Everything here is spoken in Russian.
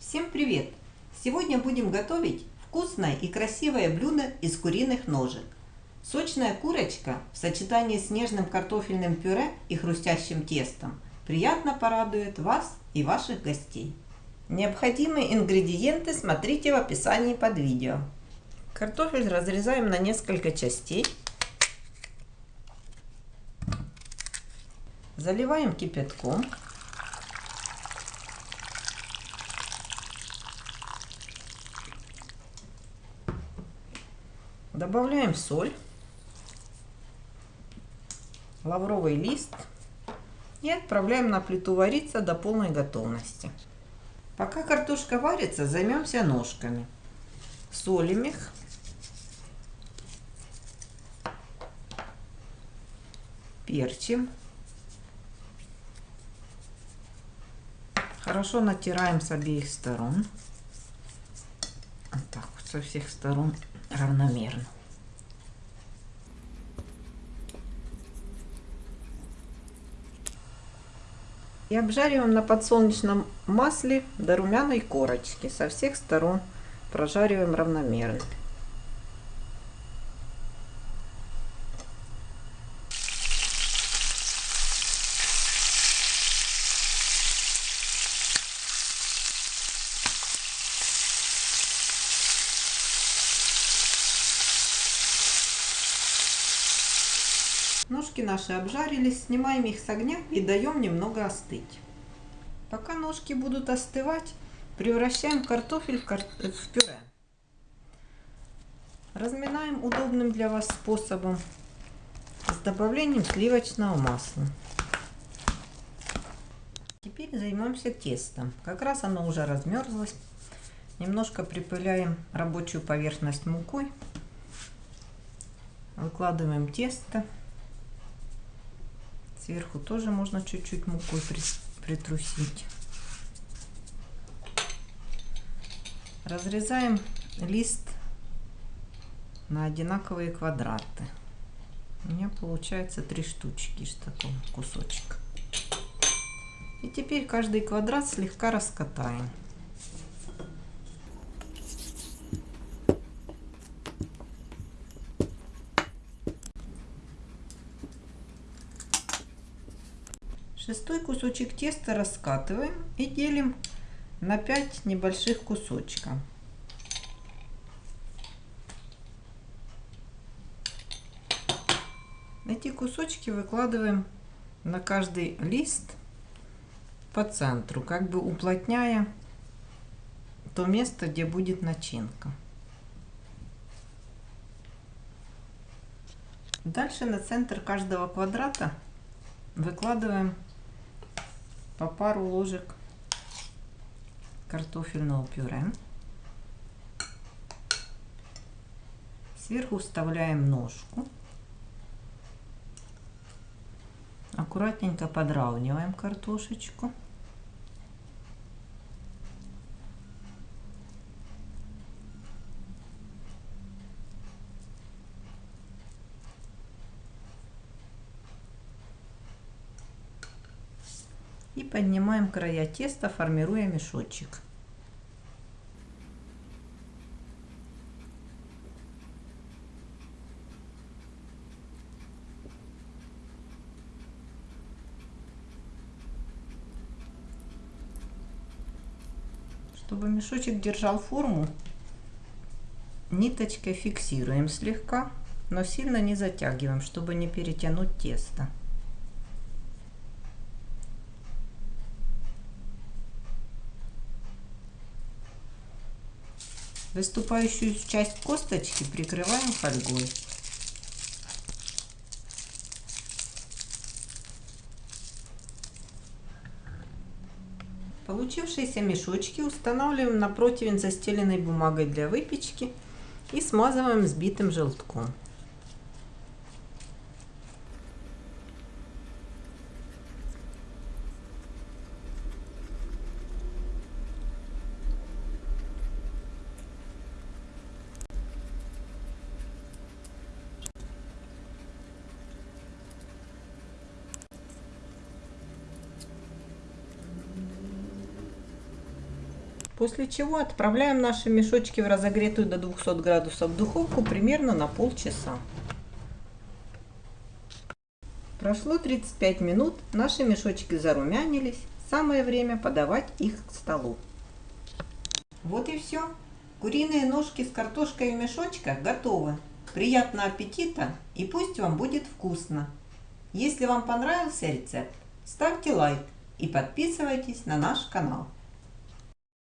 Всем привет! Сегодня будем готовить вкусное и красивое блюдо из куриных ножек. Сочная курочка в сочетании с нежным картофельным пюре и хрустящим тестом приятно порадует вас и ваших гостей. Необходимые ингредиенты смотрите в описании под видео. Картофель разрезаем на несколько частей. Заливаем кипятком. Добавляем соль, лавровый лист и отправляем на плиту вариться до полной готовности. Пока картошка варится, займемся ножками. Солим их. Перчим. Хорошо натираем с обеих сторон. Вот так вот со всех сторон равномерно. И обжариваем на подсолнечном масле до румяной корочки. Со всех сторон прожариваем равномерно. Ножки наши обжарились, снимаем их с огня и даем немного остыть. Пока ножки будут остывать, превращаем картофель в, кар... в пюре. Разминаем удобным для вас способом с добавлением сливочного масла. Теперь займемся тестом. Как раз оно уже размерзлось. Немножко припыляем рабочую поверхность мукой. Выкладываем тесто. Сверху тоже можно чуть-чуть мукой притрусить. Разрезаем лист на одинаковые квадраты. У меня получается три штучки из такого кусочка. И теперь каждый квадрат слегка раскатаем. Шестой кусочек теста раскатываем и делим на 5 небольших кусочков. Эти кусочки выкладываем на каждый лист по центру, как бы уплотняя то место, где будет начинка. Дальше на центр каждого квадрата выкладываем по пару ложек картофельного пюре. Сверху вставляем ножку. Аккуратненько подравниваем картошечку. И поднимаем края теста, формируя мешочек. Чтобы мешочек держал форму, ниточкой фиксируем слегка, но сильно не затягиваем, чтобы не перетянуть тесто. Выступающую часть косточки прикрываем фольгой. Получившиеся мешочки устанавливаем на противень застеленной бумагой для выпечки и смазываем взбитым желтком. После чего отправляем наши мешочки в разогретую до 200 градусов духовку примерно на полчаса. Прошло 35 минут, наши мешочки зарумянились, самое время подавать их к столу. Вот и все. Куриные ножки с картошкой в мешочках готовы. Приятного аппетита и пусть вам будет вкусно. Если вам понравился рецепт, ставьте лайк и подписывайтесь на наш канал.